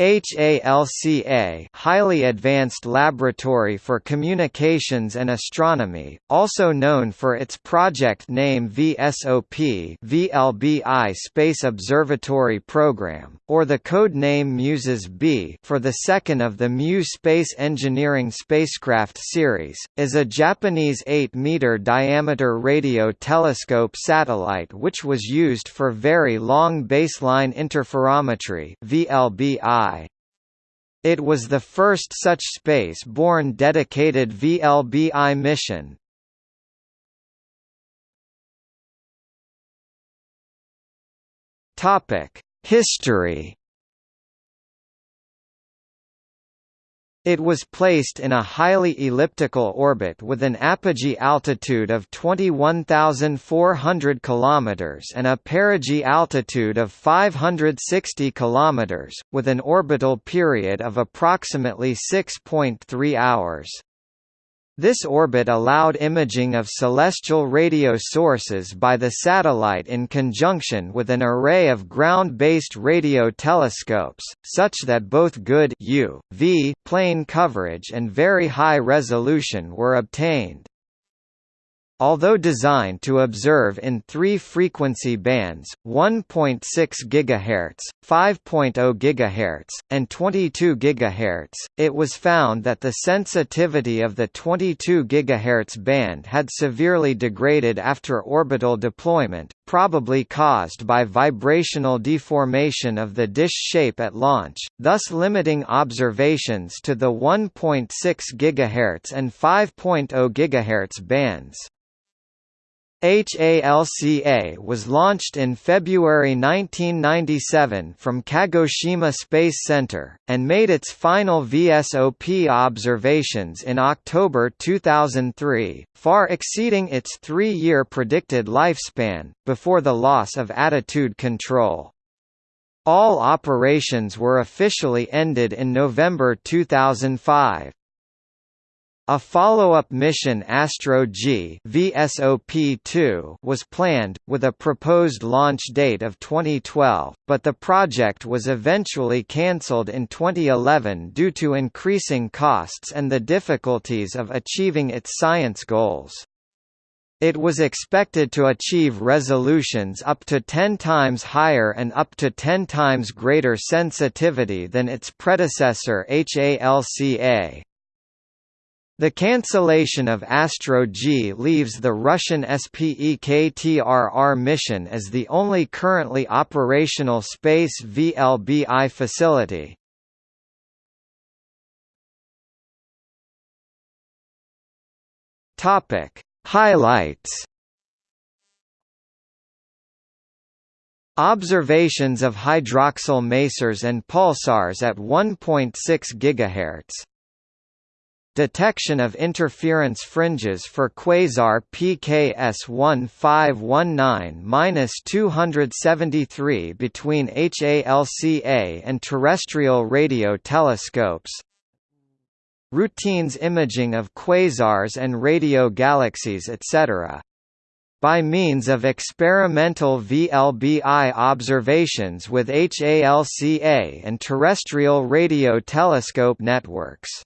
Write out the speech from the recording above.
HALCA Highly Advanced Laboratory for Communications and Astronomy, also known for its project name VSOP VLBI Space Observatory Program, or the code name MUSES B for the second of the MU Space Engineering spacecraft series, is a Japanese 8-meter diameter radio telescope satellite which was used for Very Long Baseline Interferometry VLBI it was the first such space-borne dedicated VLBI mission. History It was placed in a highly elliptical orbit with an apogee altitude of 21,400 km and a perigee altitude of 560 km, with an orbital period of approximately 6.3 hours. This orbit allowed imaging of celestial radio sources by the satellite in conjunction with an array of ground-based radio telescopes, such that both good U, v plane coverage and very high resolution were obtained. Although designed to observe in three frequency bands, 1.6 GHz, 5.0 GHz, and 22 GHz, it was found that the sensitivity of the 22 GHz band had severely degraded after orbital deployment, probably caused by vibrational deformation of the dish shape at launch, thus limiting observations to the 1.6 GHz and 5.0 GHz bands. HALCA was launched in February 1997 from Kagoshima Space Center, and made its final VSOP observations in October 2003, far exceeding its three-year predicted lifespan, before the loss of attitude control. All operations were officially ended in November 2005. A follow-up mission Astro G VSOP-2 was planned, with a proposed launch date of 2012, but the project was eventually cancelled in 2011 due to increasing costs and the difficulties of achieving its science goals. It was expected to achieve resolutions up to 10 times higher and up to 10 times greater sensitivity than its predecessor HALCA. The cancellation of Astro G leaves the Russian Spektr-R mission as the only currently operational space VLBI facility. Topic: Highlights. Observations of hydroxyl masers and pulsars at 1.6 GHz Detection of interference fringes for quasar PKS 1519-273 between HALCA and terrestrial radio telescopes Routines imaging of quasars and radio galaxies etc. By means of experimental VLBI observations with HALCA and terrestrial radio telescope networks